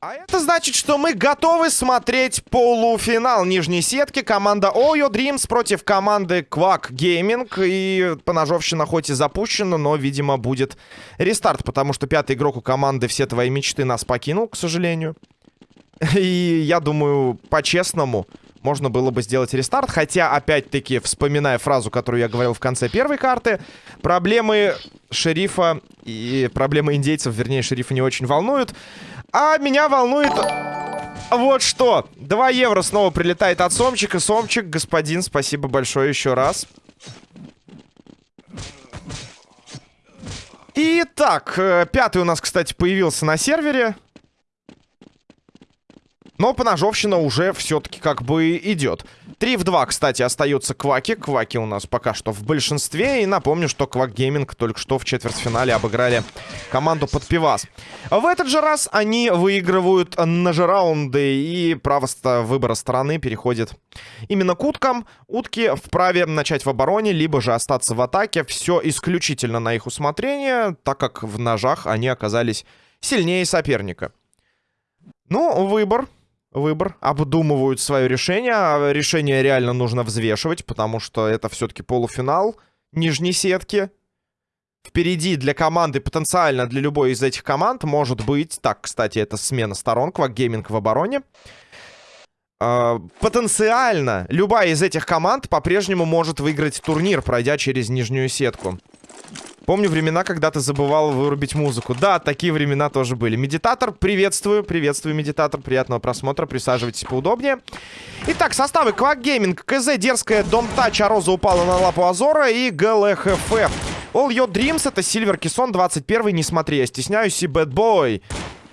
А это значит, что мы готовы смотреть полуфинал нижней сетки. Команда Oyo Dreams против команды Quack Gaming. И поножовщина хоть и запущена, но, видимо, будет рестарт. Потому что пятый игрок у команды «Все твои мечты» нас покинул, к сожалению. И я думаю, по-честному, можно было бы сделать рестарт. Хотя, опять-таки, вспоминая фразу, которую я говорил в конце первой карты, проблемы шерифа и проблемы индейцев, вернее, шерифа не очень волнуют. А меня волнует вот что. 2 евро снова прилетает от Сомчика. Сомчик, господин, спасибо большое еще раз. Итак, э, пятый у нас, кстати, появился на сервере. Но поножовщина уже все-таки как бы идет. 3 в 2, кстати, остаются кваки. Кваки у нас пока что в большинстве. И напомню, что Квак Гейминг только что в четвертьфинале обыграли команду под пивас. В этот же раз они выигрывают ножи раунды. И право выбора стороны переходит именно к уткам. Утки вправе начать в обороне, либо же остаться в атаке. Все исключительно на их усмотрение, так как в ножах они оказались сильнее соперника. Ну, выбор выбор, обдумывают свое решение. А решение реально нужно взвешивать, потому что это все-таки полуфинал нижней сетки. Впереди для команды, потенциально для любой из этих команд, может быть... Так, кстати, это смена сторон, Квак в обороне. Uh, потенциально любая из этих команд по-прежнему может выиграть турнир, пройдя через нижнюю сетку. Помню времена, когда ты забывал вырубить музыку. Да, такие времена тоже были. Медитатор, приветствую. Приветствую, медитатор. Приятного просмотра. Присаживайтесь поудобнее. Итак, составы. Quack Gaming, КЗ, Дерзкая, Don't Touch, а Роза упала на лапу Азора и GLHF. All Your Dreams, это Сильвер Кисон, 21 не смотри, я стесняюсь и Bad Boy.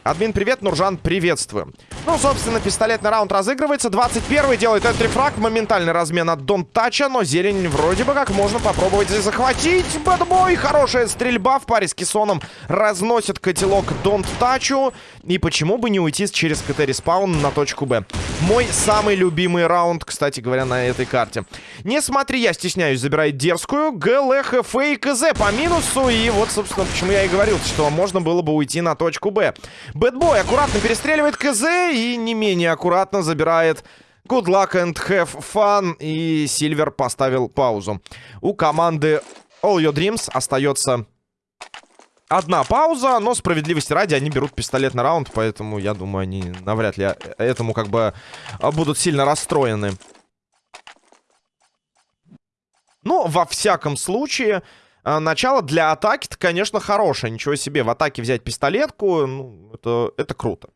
Админ, привет, Нуржан, приветствую. Ну, собственно, пистолетный раунд разыгрывается. 21-й делает entry frag, моментальный размен от Don't Touch а, но зелень вроде бы как можно попробовать захватить. Bad Boy, хорошая стрельба в паре с Кессоном разносит котелок Don't Touch у. И почему бы не уйти через КТ-респаун на точку Б? Мой самый любимый раунд, кстати говоря, на этой карте. Не смотри, я стесняюсь, забирает дерзкую. GLHF и КЗ по минусу. И вот, собственно, почему я и говорил, что можно было бы уйти на точку Б. Bad Boy аккуратно перестреливает КЗ и не менее аккуратно забирает Good luck and have fun. И Сильвер поставил паузу. У команды All Your Dreams остается одна пауза, но справедливости ради они берут пистолет на раунд, поэтому я думаю, они навряд ли этому как бы будут сильно расстроены. Но во всяком случае, начало для атаки конечно, хорошее. Ничего себе, в атаке взять пистолетку, ну, это, это круто.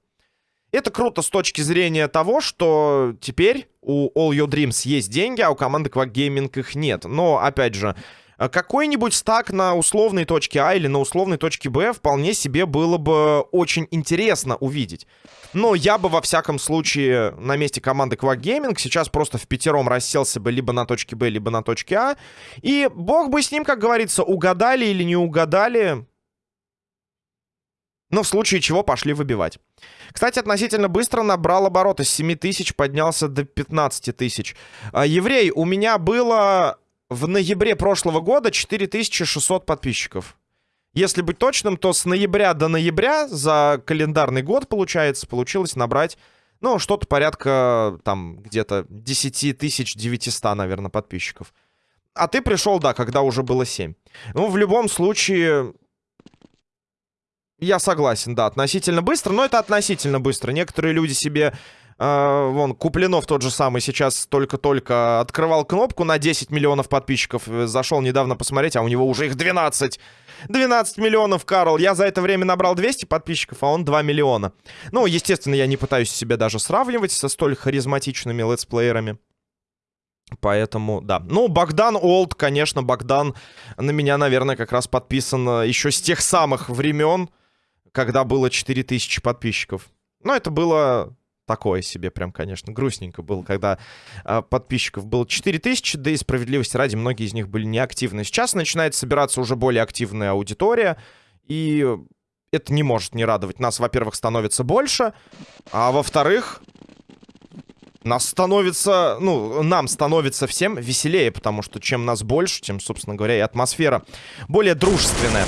Это круто с точки зрения того, что теперь у All Your Dreams есть деньги, а у команды Quack Gaming их нет. Но, опять же, а, какой-нибудь стак на условной точке А или на условной точке Б вполне себе было бы очень интересно увидеть. Но я бы, во всяком случае, на месте команды Quack Gaming сейчас просто в пятером расселся бы либо на точке Б, либо на точке А. И бог бы с ним, как говорится, угадали или не угадали. Но в случае чего пошли выбивать. Кстати, относительно быстро набрал обороты. С 7 тысяч поднялся до 15 тысяч. А, еврей, у меня было в ноябре прошлого года 4600 подписчиков. Если быть точным, то с ноября до ноября за календарный год, получается, получилось набрать, ну, что-то порядка, там, где-то 10 тысяч 900, наверное, подписчиков. А ты пришел, да, когда уже было 7. Ну, в любом случае, я согласен, да, относительно быстро, но это относительно быстро. Некоторые люди себе вон, Куплинов тот же самый сейчас только-только открывал кнопку на 10 миллионов подписчиков. Зашел недавно посмотреть, а у него уже их 12. 12 миллионов, Карл. Я за это время набрал 200 подписчиков, а он 2 миллиона. Ну, естественно, я не пытаюсь себя даже сравнивать со столь харизматичными летсплеерами. Поэтому, да. Ну, Богдан Олд, конечно, Богдан на меня, наверное, как раз подписан э, еще с тех самых времен, когда было 4000 подписчиков. Но это было такое себе прям, конечно, грустненько было, когда э, подписчиков было 4000, да и справедливости ради, многие из них были неактивны. Сейчас начинает собираться уже более активная аудитория, и это не может не радовать. Нас, во-первых, становится больше, а во-вторых, нас становится, ну, нам становится всем веселее, потому что чем нас больше, тем, собственно говоря, и атмосфера более дружественная.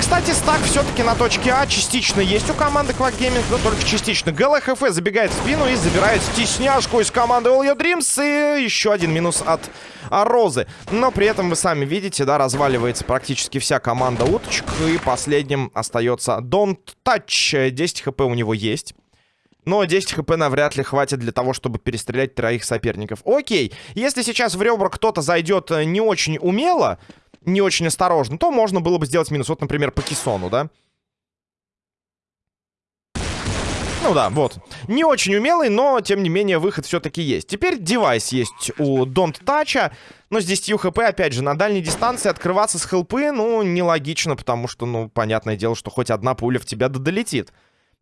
Кстати, стак все-таки на точке А частично есть у команды Quack Gaming, но только частично. ГЛХФ забегает в спину и забирает стесняшку из команды All Your Dreams. И еще один минус от Розы. Но при этом вы сами видите, да, разваливается практически вся команда уточек. И последним остается Don't Touch. 10 хп у него есть. Но 10 хп навряд ли хватит для того, чтобы перестрелять троих соперников. Окей, если сейчас в ребра кто-то зайдет э, не очень умело, не очень осторожно, то можно было бы сделать минус. Вот, например, по Кисону, да? Ну да, вот. Не очень умелый, но, тем не менее, выход все-таки есть. Теперь девайс есть у Don't Touch, но с 10 хп, опять же, на дальней дистанции открываться с хелпы, ну, нелогично, потому что, ну, понятное дело, что хоть одна пуля в тебя долетит.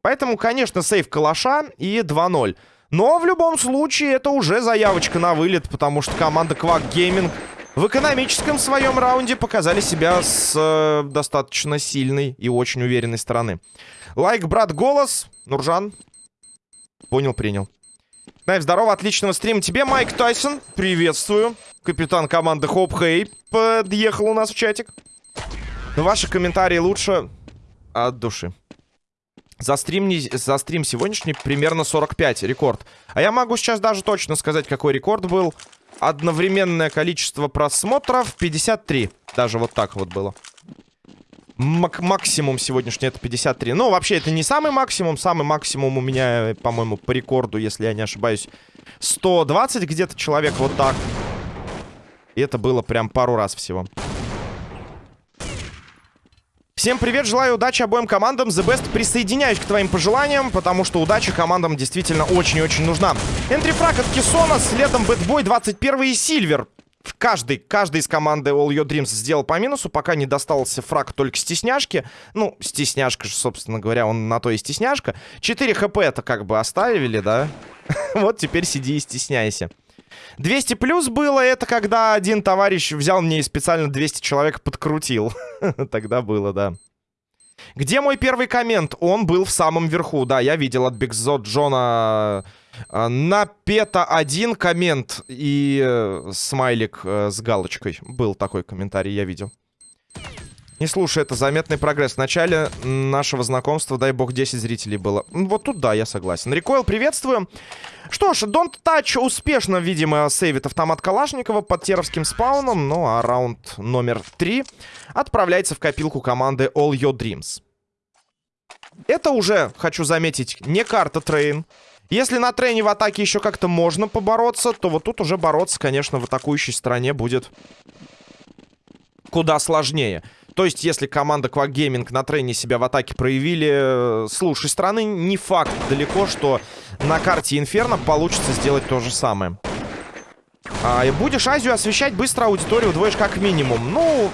Поэтому, конечно, сейв калаша и 2-0. Но в любом случае это уже заявочка на вылет, потому что команда Quack Gaming в экономическом своем раунде показали себя с э, достаточно сильной и очень уверенной стороны. Лайк, брат, голос. Нуржан. Понял, принял. Найв, здорово, отличного стрима тебе, Майк Тайсон. Приветствую. Капитан команды Хоп Хей подъехал у нас в чатик. Ваши комментарии лучше от души. За стрим, не, за стрим сегодняшний примерно 45 рекорд. А я могу сейчас даже точно сказать, какой рекорд был. Одновременное количество просмотров 53. Даже вот так вот было. Мак максимум сегодняшний это 53. Ну, вообще, это не самый максимум. Самый максимум у меня, по-моему, по рекорду, если я не ошибаюсь, 120 где-то человек вот так. И это было прям пару раз всего. Всем привет, желаю удачи обоим командам. The Best присоединяюсь к твоим пожеланиям, потому что удача командам действительно очень-очень нужна. Энтрифраг от Кессона, следом Бэтбой 21 и Сильвер. Каждый, каждый из команды All Your Dreams сделал по минусу, пока не достался фраг только стесняшки. Ну, стесняшка же, собственно говоря, он на то и стесняшка. 4 хп это как бы оставили, да? Вот теперь сиди и стесняйся. 200 плюс было, это когда один товарищ взял мне и специально 200 человек подкрутил. Тогда было, да. Где мой первый коммент? Он был в самом верху. Да, я видел от Бигзо Джона э, на пета один коммент и э, смайлик э, с галочкой. Был такой комментарий, я видел. Не слушай, это заметный прогресс. В начале нашего знакомства, дай бог, 10 зрителей было. Вот тут да, я согласен. Рекойл, приветствую. Что ж, Don't Touch успешно, видимо, сейвит автомат Калашникова под теровским спауном. Ну а раунд номер 3 отправляется в копилку команды All Your Dreams. Это уже, хочу заметить, не карта трейн. Если на трейне в атаке еще как-то можно побороться, то вот тут уже бороться, конечно, в атакующей стороне будет куда сложнее. То есть, если команда Quack Gaming на трене себя в атаке проявили э, с лучшей стороны, не факт далеко, что на карте Инферно получится сделать то же самое. А, и будешь Азию освещать быстро аудиторию удвоишь как минимум. Ну,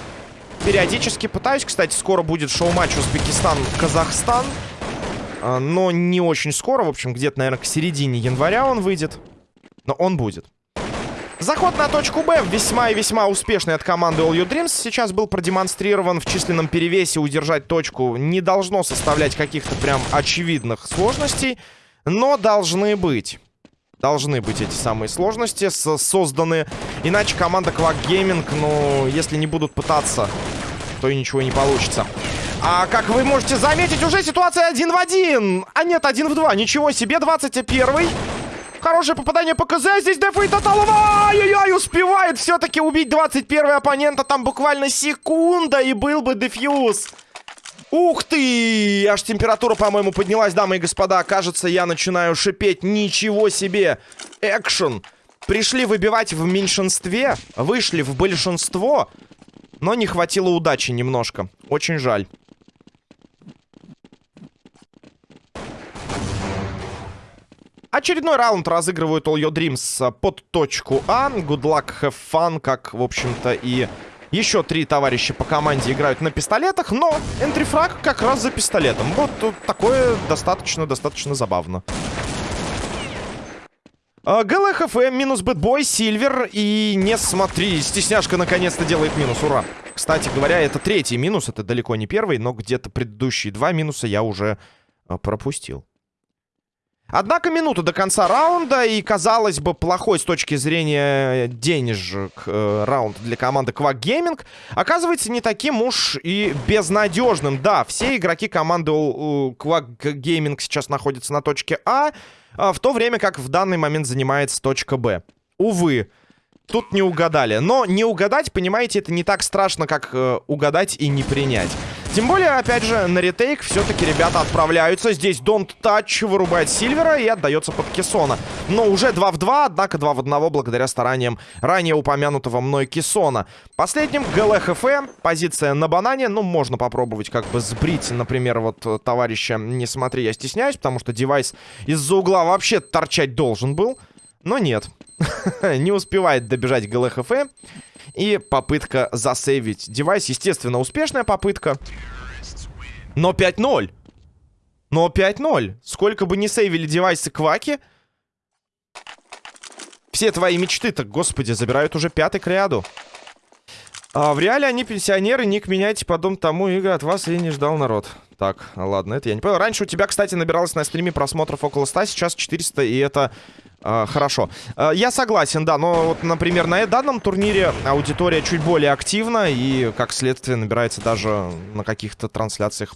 периодически пытаюсь. Кстати, скоро будет шоу-матч Узбекистан-Казахстан. А, но не очень скоро. В общем, где-то, наверное, к середине января он выйдет. Но он будет. Заход на точку Б весьма и весьма успешный от команды All You Dreams. Сейчас был продемонстрирован в численном перевесе. Удержать точку не должно составлять каких-то прям очевидных сложностей. Но должны быть. Должны быть эти самые сложности созданы. Иначе команда Quack Gaming, ну, если не будут пытаться, то и ничего не получится. А как вы можете заметить, уже ситуация один в один. А нет, один в два. Ничего себе, 21 Хорошее попадание по КЗ. Здесь дефает Таталова. Ай-яй-яй, успевает все-таки убить 21 оппонента. Там буквально секунда и был бы дефьюз. Ух ты! Аж температура, по-моему, поднялась, дамы и господа. Кажется, я начинаю шипеть. Ничего себе! Экшен! Пришли выбивать в меньшинстве, вышли в большинство, но не хватило удачи немножко. Очень жаль. Очередной раунд разыгрывают All Your Dreams под точку А. Good luck, have fun, как, в общем-то, и еще три товарища по команде играют на пистолетах, но энтрифраг как раз за пистолетом. Вот такое достаточно-достаточно забавно. А, ГЛХФ, минус Бэтбой, Сильвер и не смотри, стесняшка наконец-то делает минус, ура. Кстати говоря, это третий минус, это далеко не первый, но где-то предыдущие два минуса я уже а, пропустил. Однако минута до конца раунда, и, казалось бы, плохой с точки зрения денежек э, раунд для команды Quack Gaming оказывается не таким уж и безнадежным. Да, все игроки команды Quack Gaming сейчас находятся на точке А, а, в то время как в данный момент занимается точка Б. Увы, тут не угадали. Но не угадать, понимаете, это не так страшно, как э, угадать и не принять. Тем более, опять же, на ретейк все-таки ребята отправляются. Здесь Don't Touch вырубает Сильвера и отдается под Кессона. Но уже 2 в 2, однако 2 в 1 благодаря стараниям ранее упомянутого мной Кессона. Последним ГЛХФ, позиция на банане. Ну, можно попробовать как бы сбрить, например, вот товарища «Не смотри, я стесняюсь», потому что девайс из-за угла вообще торчать должен был. Но нет, не успевает добежать ГЛХФ. И попытка засейвить девайс. Естественно, успешная попытка. Но 5-0. Но 5-0. Сколько бы ни сейвили девайсы Кваки... Все твои мечты-то, господи, забирают уже пятый к ряду. А в реале они пенсионеры, ник меняйте потом тому игры от вас и не ждал народ. Так, ладно, это я не понял. Раньше у тебя, кстати, набиралось на стриме просмотров около 100, сейчас 400, и это хорошо. Э, я согласен, да, но вот, например, на данном турнире аудитория чуть более активна, и, как следствие, набирается даже на каких-то трансляциях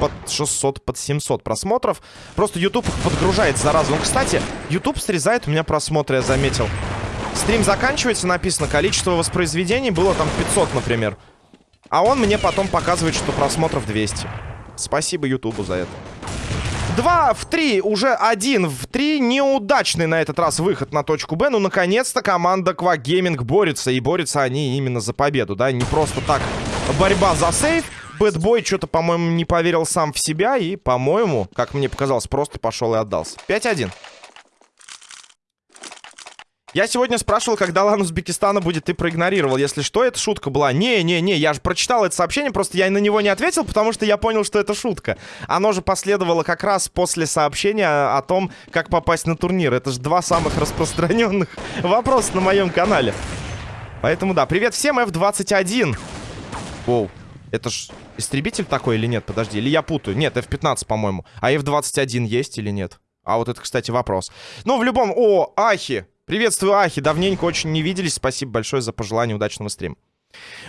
под 600, под 700 просмотров. Просто YouTube подгружает заразу. Ну, кстати, YouTube срезает у меня просмотры, я заметил. Стрим заканчивается, написано, количество воспроизведений было там 500, например. А он мне потом показывает, что просмотров 200. Спасибо Ютубу за это. Два в три, уже один в три. Неудачный на этот раз выход на точку Б. Ну, наконец-то команда Gaming борется. И борются они именно за победу, да? Не просто так борьба за сейф. Бэтбой что-то, по-моему, не поверил сам в себя. И, по-моему, как мне показалось, просто пошел и отдался. 5-1. Я сегодня спрашивал, когда Лан Узбекистана будет, ты проигнорировал. Если что, это шутка была. Не-не-не, я же прочитал это сообщение, просто я на него не ответил, потому что я понял, что это шутка. Оно же последовало как раз после сообщения о том, как попасть на турнир. Это же два самых распространенных вопроса на моем канале. Поэтому да, привет всем, F21. Воу, это ж истребитель такой или нет? Подожди, или я путаю? Нет, F15, по-моему. А F21 есть или нет? А вот это, кстати, вопрос. Ну, в любом... О, Ахи! Приветствую, Ахи. Давненько очень не виделись. Спасибо большое за пожелание удачного стрима.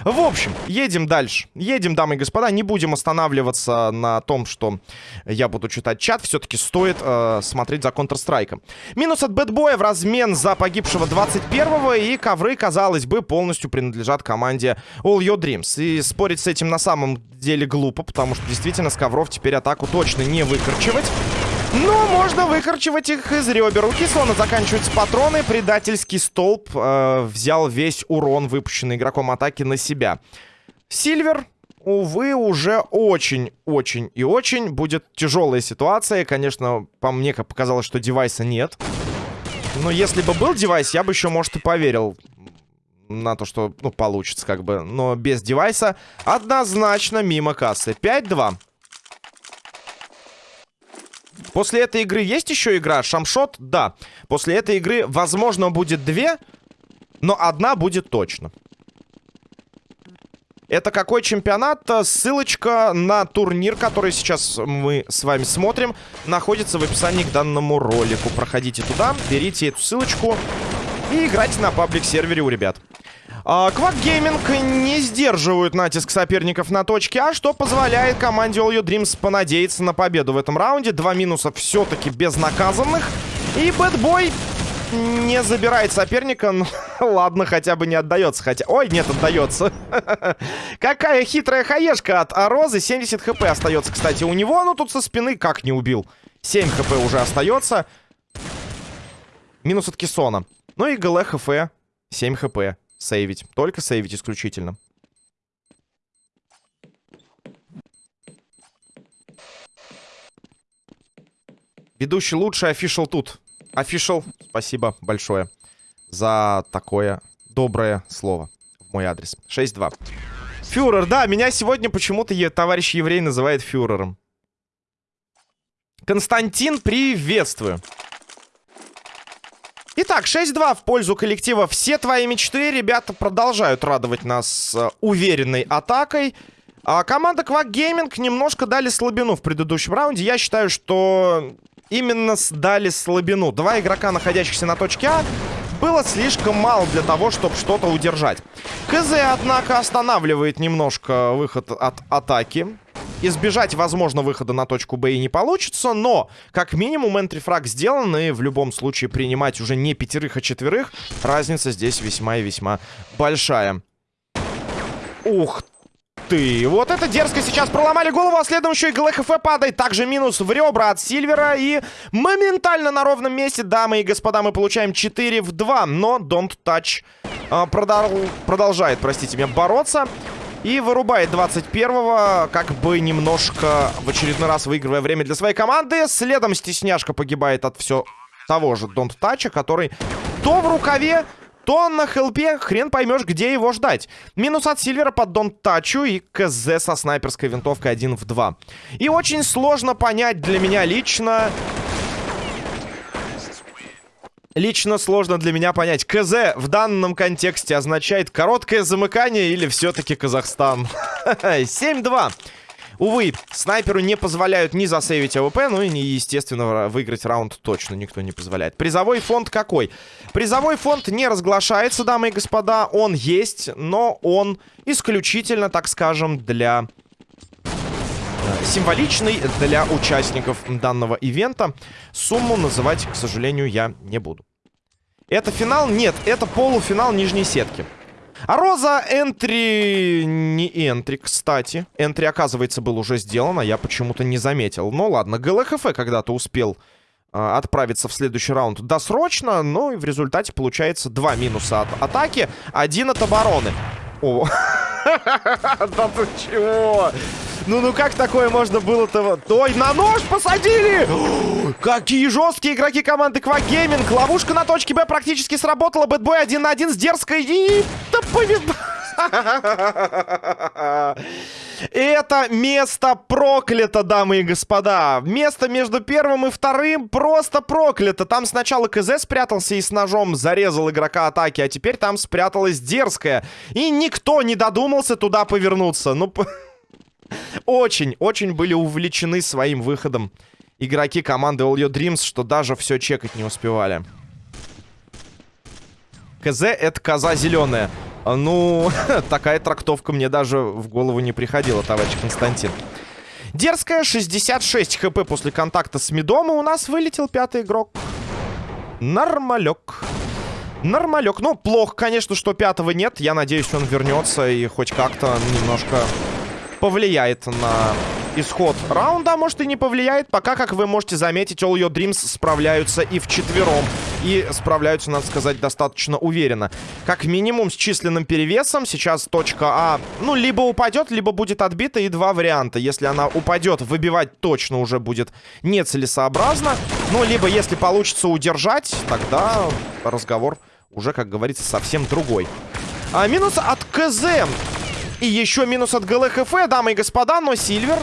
В общем, едем дальше. Едем, дамы и господа. Не будем останавливаться на том, что я буду читать чат. Все-таки стоит э, смотреть за Counter-Strike. Минус от Бэтбоя в размен за погибшего 21-го. И ковры, казалось бы, полностью принадлежат команде All Your Dreams. И спорить с этим на самом деле глупо, потому что действительно с ковров теперь атаку точно не выкорчевать. Но можно выкорчевать их из ребер. У Кислона заканчиваются патроны. Предательский столб э, взял весь урон, выпущенный игроком атаки, на себя. Сильвер, увы, уже очень-очень и очень будет тяжелая ситуация. Конечно, по мне как показалось, что девайса нет. Но если бы был девайс, я бы еще, может, и поверил на то, что, ну, получится как бы. Но без девайса однозначно мимо кассы. 5-2. После этой игры есть еще игра? Шамшот? Да. После этой игры, возможно, будет две, но одна будет точно. Это какой чемпионат? Ссылочка на турнир, который сейчас мы с вами смотрим, находится в описании к данному ролику. Проходите туда, берите эту ссылочку и играйте на паблик-сервере у ребят. Quack Gaming не сдерживают натиск соперников на точке А, что позволяет команде All Your Dreams понадеяться на победу в этом раунде. Два минуса все-таки безнаказанных. И Bad Boy не забирает соперника. Ну, ладно, хотя бы не отдается. Хотя... Ой, нет, отдается. Какая хитрая хаешка от Розы. 70 хп остается, кстати, у него. Но тут со спины как не убил. 7 хп уже остается. Минус от Кессона. Ну и ГЛ ХФ. 7 хп сейвить. Только сейвить исключительно. Ведущий лучший, офишал тут. Офишал, спасибо большое за такое доброе слово в мой адрес. 6-2. Фюрер, да, меня сегодня почему-то товарищ еврей называет фюрером. Константин, приветствую. Итак, 6-2 в пользу коллектива. Все твои мечты, ребята, продолжают радовать нас э, уверенной атакой. А команда Quack Gaming немножко дали слабину в предыдущем раунде. Я считаю, что именно дали слабину. Два игрока, находящихся на точке А, было слишком мало для того, чтобы что-то удержать. КЗ, однако, останавливает немножко выход от атаки. Избежать, возможно, выхода на точку Б и не получится, но, как минимум, энтрифраг сделан, и в любом случае принимать уже не пятерых, а четверых, разница здесь весьма и весьма большая. Ух ты. Вот это дерзко сейчас проломали голову, а следом еще и ГЛХФ падает. Также минус в ребра от Сильвера. И моментально на ровном месте, дамы и господа, мы получаем 4 в 2. Но Don't Touch а, продол продолжает, простите меня, бороться. И вырубает 21-го, как бы немножко в очередной раз выигрывая время для своей команды. Следом стесняшка погибает от все того же Don't Touch, который то в рукаве, то на хелпе хрен поймешь, где его ждать. Минус от Сильвера под Don't Touch и КЗ со снайперской винтовкой 1 в 2. И очень сложно понять для меня лично... Лично сложно для меня понять, КЗ в данном контексте означает короткое замыкание или все-таки Казахстан? 7-2. Увы, снайперу не позволяют ни засейвить АВП, ну и, естественно, выиграть раунд точно никто не позволяет. Призовой фонд какой? Призовой фонд не разглашается, дамы и господа. Он есть, но он исключительно, так скажем, для э, символичный для участников данного ивента. Сумму называть, к сожалению, я не буду. Это финал? Нет, это полуфинал нижней сетки. А Роза энтри... Не энтри, кстати. Энтри, оказывается, был уже сделан, а я почему-то не заметил. Ну ладно, ГЛХФ когда-то успел э, отправиться в следующий раунд досрочно, но и в результате получается два минуса от атаки, один от обороны. О, да ты чего? Ну, ну как такое можно было-то? Ой, на нож посадили! Какие жесткие игроки команды Gaming. Ловушка на точке Б практически сработала. Бэтбой один на один с дерзкой. И... Да повезло. Это место проклято, дамы и господа. Место между первым и вторым просто проклято. Там сначала КЗ спрятался и с ножом зарезал игрока атаки, а теперь там спряталась дерзкая. И никто не додумался туда повернуться. Ну, очень, очень были увлечены своим выходом игроки команды All Your Dreams, что даже все чекать не успевали. КЗ — это коза зеленая. Ну, такая трактовка мне даже в голову не приходила, товарищ Константин. Дерзкая, 66 хп после контакта с Медом, и у нас вылетел пятый игрок. Нормалек. Нормалек. Ну, плохо, конечно, что пятого нет. Я надеюсь, он вернется и хоть как-то немножко повлияет на исход раунда, а может и не повлияет. Пока, как вы можете заметить, All Your Dreams справляются и в четвером. И справляются, надо сказать, достаточно уверенно. Как минимум с численным перевесом. Сейчас точка А, ну, либо упадет, либо будет отбита. И два варианта. Если она упадет, выбивать точно уже будет нецелесообразно. Ну, либо если получится удержать, тогда разговор уже, как говорится, совсем другой. А минус от КЗ. И еще минус от ГЛХФ, дамы и господа, но Сильвер...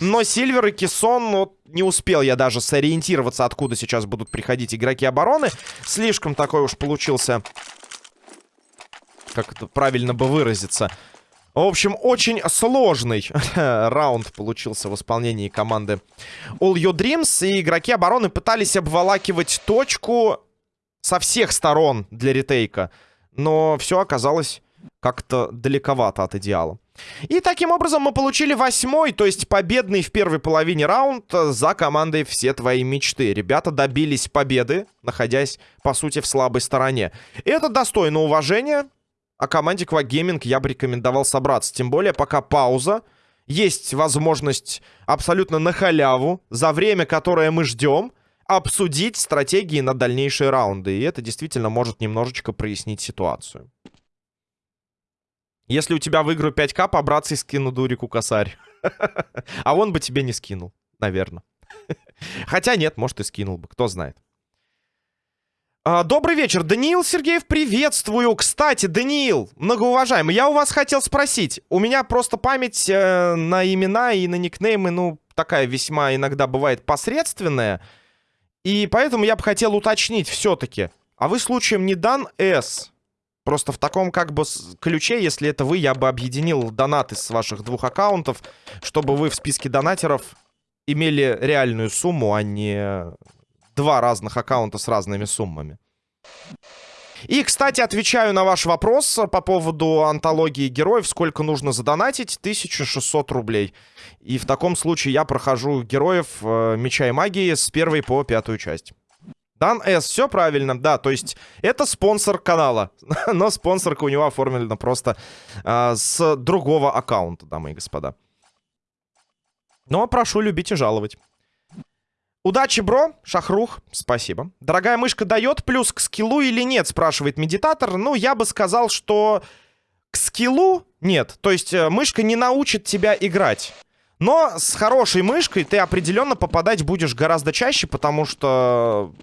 Но Сильвер и Кессон, ну, не успел я даже сориентироваться, откуда сейчас будут приходить игроки обороны. Слишком такой уж получился... Как это правильно бы выразиться... В общем, очень сложный раунд получился в исполнении команды All Your Dreams. И игроки обороны пытались обволакивать точку со всех сторон для ретейка. Но все оказалось как-то далековато от идеала. И таким образом мы получили восьмой, то есть победный в первой половине раунд за командой «Все твои мечты». Ребята добились победы, находясь, по сути, в слабой стороне. И это достойно уважения. А команде Gaming я бы рекомендовал собраться. Тем более, пока пауза. Есть возможность абсолютно на халяву, за время, которое мы ждем, обсудить стратегии на дальнейшие раунды. И это действительно может немножечко прояснить ситуацию. Если у тебя в игру 5к, побраться и скину Дурику косарь. А он бы тебе не скинул, наверное. Хотя нет, может и скинул бы, кто знает. А, добрый вечер, Даниил Сергеев, приветствую. Кстати, Даниил, многоуважаемый, я у вас хотел спросить. У меня просто память э, на имена и на никнеймы, ну, такая весьма иногда бывает посредственная. И поэтому я бы хотел уточнить все-таки. А вы случаем не Дан С? Просто в таком как бы ключе, если это вы, я бы объединил донаты с ваших двух аккаунтов, чтобы вы в списке донатеров имели реальную сумму, а не два разных аккаунта с разными суммами. И, кстати, отвечаю на ваш вопрос по поводу антологии героев. Сколько нужно задонатить? 1600 рублей. И в таком случае я прохожу героев э, Меча и Магии с первой по пятую часть. Дан С, все правильно, да, то есть это спонсор канала, но спонсорка у него оформлена просто э, с другого аккаунта, дамы и господа. Но прошу любить и жаловать. Удачи, бро. Шахрух, спасибо. Дорогая мышка дает плюс к скиллу или нет, спрашивает медитатор. Ну, я бы сказал, что к скиллу нет. То есть э, мышка не научит тебя играть. Но с хорошей мышкой ты определенно попадать будешь гораздо чаще, потому что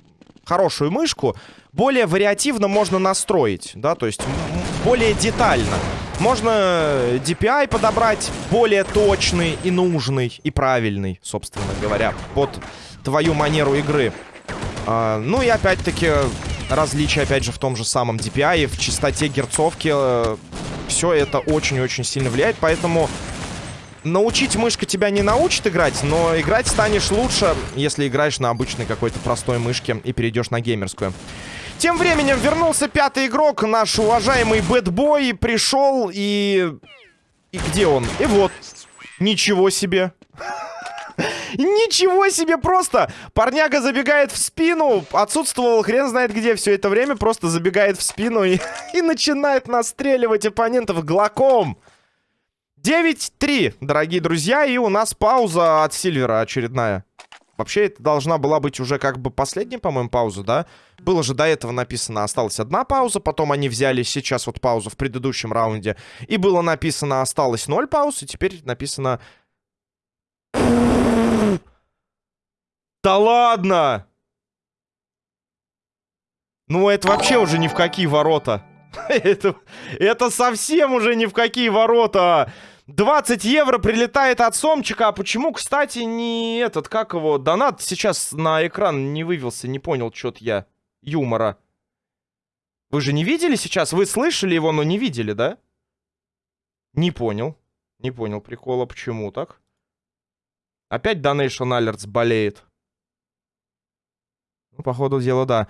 хорошую мышку более вариативно можно настроить, да, то есть более детально. Можно DPI подобрать более точный и нужный, и правильный, собственно говоря, под твою манеру игры. А, ну и опять-таки различия, опять же, в том же самом DPI, в частоте герцовки. Э, все это очень-очень сильно влияет, поэтому научить мышка тебя не научит играть, но играть станешь лучше, если играешь на обычной какой-то простой мышке и перейдешь на геймерскую. Тем временем вернулся пятый игрок, наш уважаемый Бэтбой, пришел и... И где он? И вот. Ничего себе. Ничего себе просто! Парняга забегает в спину, отсутствовал хрен знает где все это время, просто забегает в спину и, и начинает настреливать оппонентов глоком. 9-3, дорогие друзья, и у нас пауза от Сильвера очередная. Вообще, это должна была быть уже как бы последняя, по-моему, пауза, да? Было же до этого написано, осталась одна пауза, потом они взяли сейчас вот паузу в предыдущем раунде. И было написано, осталось 0 пауз, и теперь написано да ладно! Ну, это вообще уже ни в какие ворота. это, это совсем уже ни в какие ворота. 20 евро прилетает от Сомчика. А почему, кстати, не этот, как его, донат сейчас на экран не вывелся? Не понял что-то я. Юмора. Вы же не видели сейчас? Вы слышали его, но не видели, да? Не понял. Не понял прикола. Почему так? Опять Donation Alerts болеет. Ну, по ходу дела, да.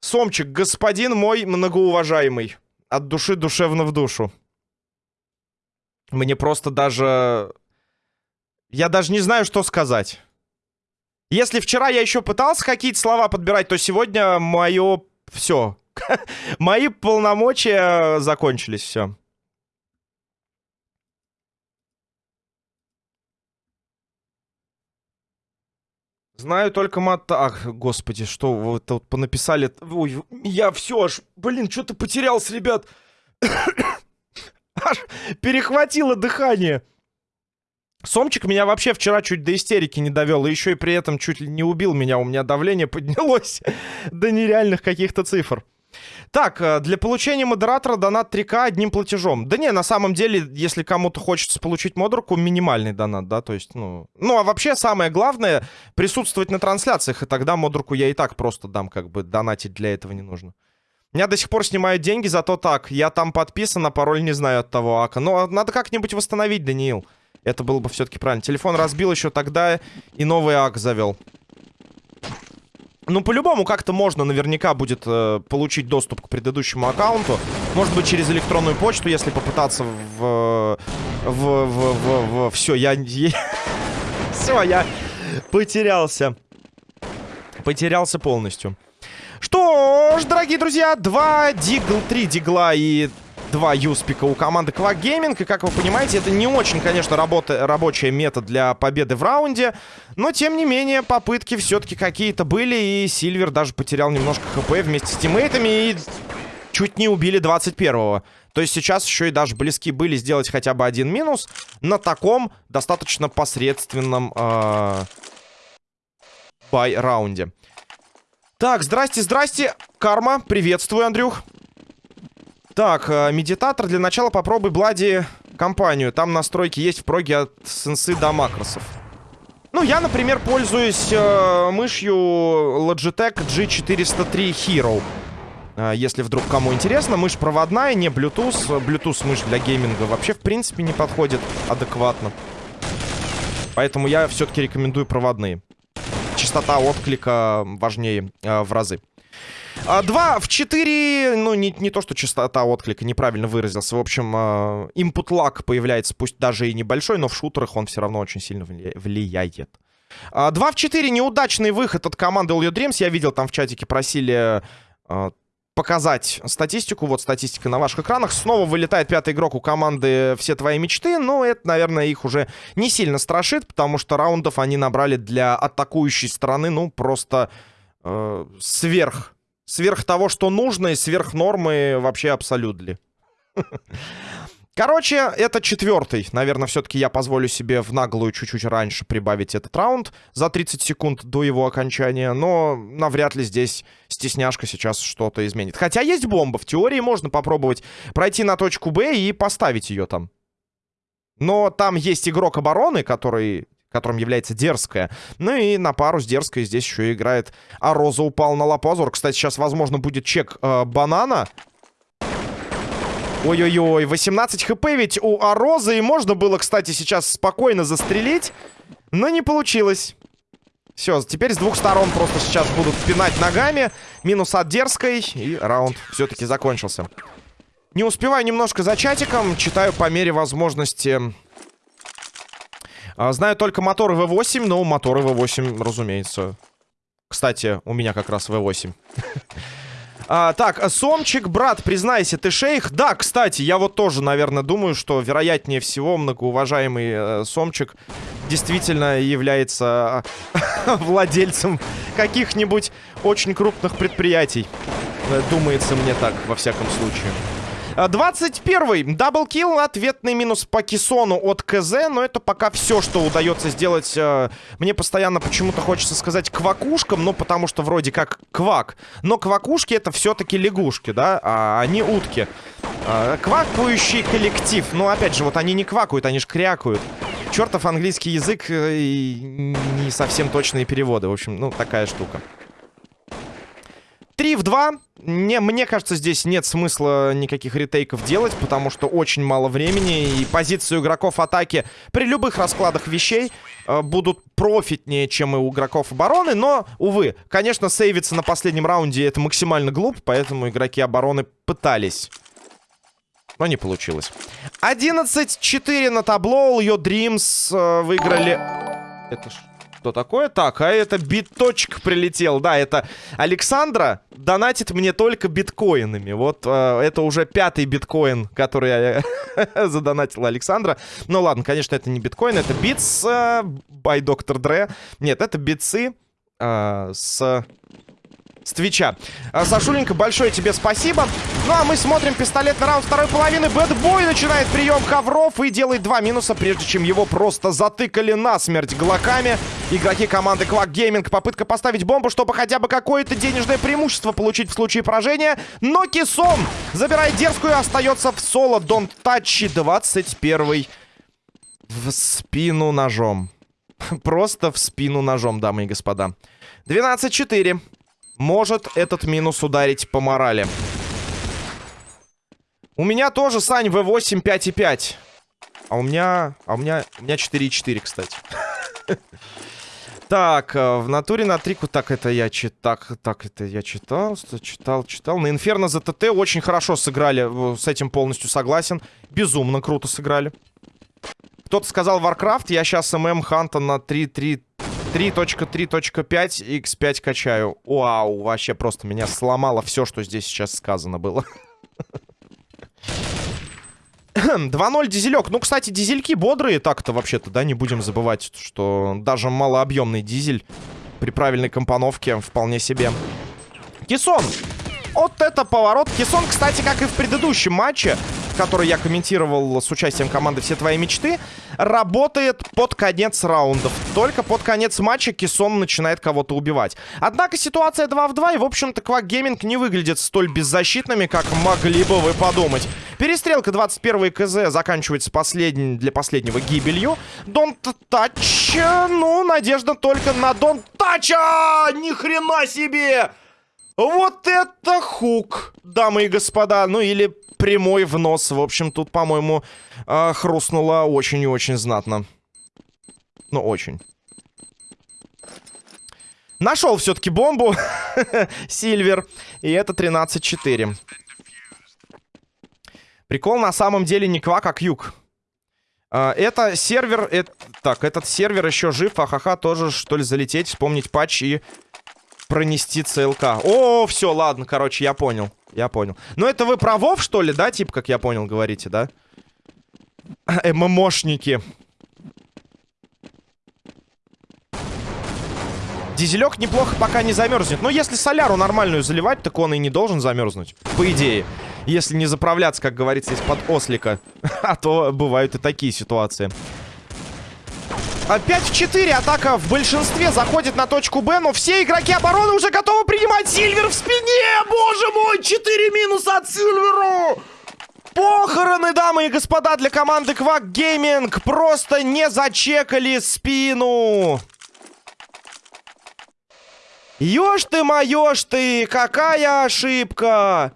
Сомчик, господин мой многоуважаемый. От души душевно в душу. Мне просто даже... Я даже не знаю, что сказать. Если вчера я еще пытался какие-то слова подбирать, то сегодня мое... Все. Мои полномочия закончились, все. Знаю только мат... Ах, господи, что вы вот понаписали... Ой, я все аж... Блин, что-то потерялся, ребят. Аж перехватило дыхание. Сомчик меня вообще вчера чуть до истерики не довел, и еще и при этом чуть ли не убил меня. У меня давление поднялось до нереальных каких-то цифр. Так, э, для получения модератора донат 3К одним платежом. Да не, на самом деле, если кому-то хочется получить модерку, минимальный донат, да, то есть, ну... Ну, а вообще самое главное, присутствовать на трансляциях, и тогда модерку я и так просто дам, как бы, донатить для этого не нужно. Меня до сих пор снимают деньги, зато так, я там подписан, а пароль не знаю от того ака. Но надо как-нибудь восстановить, Даниил. Это было бы все-таки правильно. Телефон разбил еще тогда и новый ак завел. Ну, по-любому, как-то можно наверняка будет э, получить доступ к предыдущему аккаунту. Может быть, через электронную почту, если попытаться. В... В... В... в, в все, я... Все, я потерялся. Потерялся полностью. Что ж, дорогие друзья, два дигл, три дигла и два юспика у команды Quack Gaming. И, как вы понимаете, это не очень, конечно, работа, рабочая метод для победы в раунде. Но, тем не менее, попытки все-таки какие-то были. И Сильвер даже потерял немножко хп вместе с тиммейтами. И чуть не убили 21-го. То есть сейчас еще и даже близки были сделать хотя бы один минус на таком достаточно посредственном э, бай-раунде. Так, здрасте, здрасте. Карма, приветствую, Андрюх. Так, э, медитатор. Для начала попробуй Bloody компанию. Там настройки есть в проге от сенсы до макросов. Ну, я, например, пользуюсь э, мышью Logitech G403 Hero. Э, если вдруг кому интересно, мышь проводная, не Bluetooth. Bluetooth мышь для гейминга вообще, в принципе, не подходит адекватно. Поэтому я все-таки рекомендую проводные. Частота отклика важнее э, в разы. 2 в 4, ну, не, не то, что частота отклика, неправильно выразился. В общем, input lag появляется, пусть даже и небольшой, но в шутерах он все равно очень сильно влияет. 2 в 4, неудачный выход от команды All Your Dreams. Я видел, там в чатике просили показать статистику. Вот статистика на ваших экранах. Снова вылетает пятый игрок у команды «Все твои мечты». Но это, наверное, их уже не сильно страшит, потому что раундов они набрали для атакующей стороны, ну, просто э, сверх Сверх того, что нужно, и сверх нормы вообще абсолютно. Короче, это четвертый. Наверное, все-таки я позволю себе в наглую чуть-чуть раньше прибавить этот раунд за 30 секунд до его окончания. Но навряд ли здесь стесняшка сейчас что-то изменит. Хотя есть бомба. В теории можно попробовать пройти на точку Б и поставить ее там. Но там есть игрок обороны, который которым является Дерзкая. Ну и на пару с Дерзкой здесь еще играет А Роза упал на Лапазор. Кстати, сейчас, возможно, будет чек э, Банана. Ой-ой-ой, 18 хп ведь у Арозы. И можно было, кстати, сейчас спокойно застрелить. Но не получилось. Все, теперь с двух сторон просто сейчас будут пинать ногами. Минус от Дерзкой. И раунд все-таки закончился. Не успеваю немножко за чатиком. Читаю по мере возможности а, знаю только моторы V8, но моторы V8, разумеется. Кстати, у меня как раз V8. А, так, Сомчик, брат, признайся, ты шейх? Да, кстати, я вот тоже, наверное, думаю, что вероятнее всего многоуважаемый э, Сомчик действительно является э, владельцем каких-нибудь очень крупных предприятий. Э, думается мне так, во всяком случае. 21-й. Даблкил. Ответный минус по Кисону от КЗ. Но это пока все, что удается сделать. Э, мне постоянно почему-то хочется сказать квакушкам. Ну, потому что вроде как квак. Но квакушки это все-таки лягушки, да? А они утки. А, квакающий коллектив. Но, опять же, вот они не квакают, они же крякают. Чертов английский язык э, и не совсем точные переводы. В общем, ну, такая штука. 3 в 2. Не, мне кажется, здесь нет смысла никаких ретейков делать, потому что очень мало времени, и позиции игроков атаки при любых раскладах вещей э, будут профитнее, чем и у игроков обороны, но, увы, конечно, сейвиться на последнем раунде это максимально глупо, поэтому игроки обороны пытались. Но не получилось. 11-4 на табло, Your Dreams э, выиграли... Это ж... Что такое? Так, а это биточек прилетел. Да, это Александра донатит мне только биткоинами. Вот э, это уже пятый биткоин, который я задонатила Александра. Ну ладно, конечно, это не биткоин, это битс э, by Dr. Dre. Нет, это битсы э, с с Твича. А, Сашуленька, большое тебе спасибо. Ну а мы смотрим пистолет на раунд второй половины. Бэтбой начинает прием ковров и делает два минуса, прежде чем его просто затыкали насмерть глоками. Игроки команды Quack Gaming. Попытка поставить бомбу, чтобы хотя бы какое-то денежное преимущество получить в случае поражения. Но Кисон забирает дерзкую и остается в соло. Don't touch 21 в спину ножом. Просто в спину ножом, дамы и господа. 12-4. Может этот минус ударить по морали. У меня тоже, Сань, V8 5,5. А у меня... А у меня... У меня 4,4, кстати. Так, э, в натуре на трику... Так, это я читал... Так, так, это я читал, читал, читал. На Инферно за ТТ очень хорошо сыграли. С этим полностью согласен. Безумно круто сыграли. Кто-то сказал Warcraft. Я сейчас ММ Ханта на 3-3... 3.3.5 x5 качаю. Вау, вообще просто меня сломало все, что здесь сейчас сказано было. 2-0 дизелек. Ну, кстати, дизельки бодрые так-то вообще-то, да, не будем забывать, что даже малообъемный дизель при правильной компоновке вполне себе. Кисон! Вот это поворот. Кисон, кстати, как и в предыдущем матче, который я комментировал с участием команды «Все твои мечты», работает под конец раундов. Только под конец матча Кисон начинает кого-то убивать. Однако ситуация 2 в 2, и, в общем-то, Квак Гейминг не выглядит столь беззащитными, как могли бы вы подумать. Перестрелка 21 КЗ заканчивается последний, для последнего гибелью. Дон Тач, ну, надежда только на Дон Тача! Ни хрена себе! Вот это хук, дамы и господа. Ну, или прямой в нос. В общем, тут, по-моему, э, хрустнуло очень и очень знатно. Ну, очень. Нашел все-таки бомбу. Сильвер. И это 13-4. Прикол на самом деле не квак, а кьюк. А, это сервер... Это, так, этот сервер еще жив. Ахаха, тоже что ли залететь, вспомнить патч и пронести ЦЛК. О, все, ладно, короче, я понял. Я понял. Ну, это вы про Вов, что ли, да, типа, как я понял, говорите, да? ММОшники. Дизелек неплохо пока не замерзнет. Но если соляру нормальную заливать, так он и не должен замерзнуть. По идее. Если не заправляться, как говорится, из-под ослика. а то бывают и такие ситуации. Опять в 4 атака в большинстве заходит на точку Б, но все игроки обороны уже готовы принимать Сильвер в спине! Боже мой, 4 минуса от Сильверу! Похороны, дамы и господа, для команды Quack Gaming просто не зачекали спину. Ёж ты моёж ты, какая ошибка!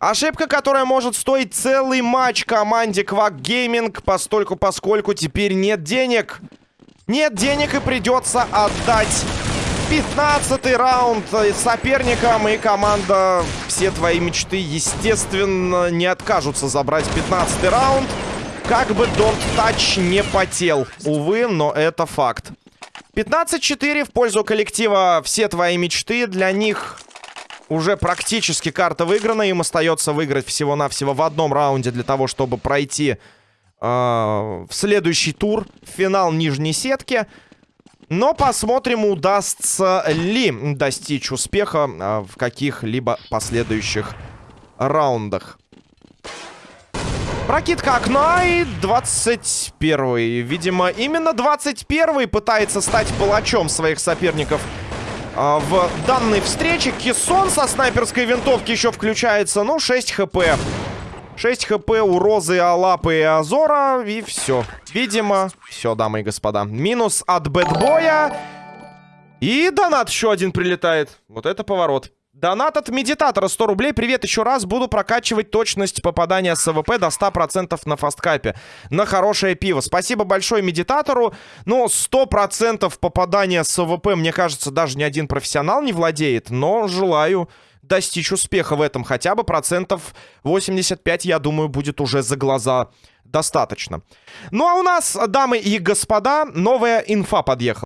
Ошибка, которая может стоить целый матч команде Quack Gaming, постольку поскольку теперь нет денег. Нет денег и придется отдать 15 раунд соперникам. И команда «Все твои мечты», естественно, не откажутся забрать 15 раунд. Как бы Don't Touch не потел. Увы, но это факт. 15-4 в пользу коллектива «Все твои мечты». Для них уже практически карта выиграна. Им остается выиграть всего-навсего в одном раунде для того, чтобы пройти в следующий тур. Финал нижней сетки. Но посмотрим, удастся ли достичь успеха э, в каких-либо последующих раундах. Прокидка окна и 21-й. Видимо, именно 21-й пытается стать палачом своих соперников а, в данной встрече. Кессон со снайперской винтовки еще включается. Ну, 6 хп. 6 хп у Розы, Алапы и Азора. И все. Видимо, все, дамы и господа. Минус от Bad Boy я. И донат еще один прилетает. Вот это поворот. Донат от медитатора 100 рублей. Привет еще раз. Буду прокачивать точность попадания с АВП до 100% на фасткапе. На хорошее пиво. Спасибо большое медитатору. Но 100% попадания с АВП, мне кажется, даже ни один профессионал не владеет. Но желаю достичь успеха в этом. Хотя бы процентов 85, я думаю, будет уже за глаза достаточно. Ну а у нас, дамы и господа, новая инфа подъехала.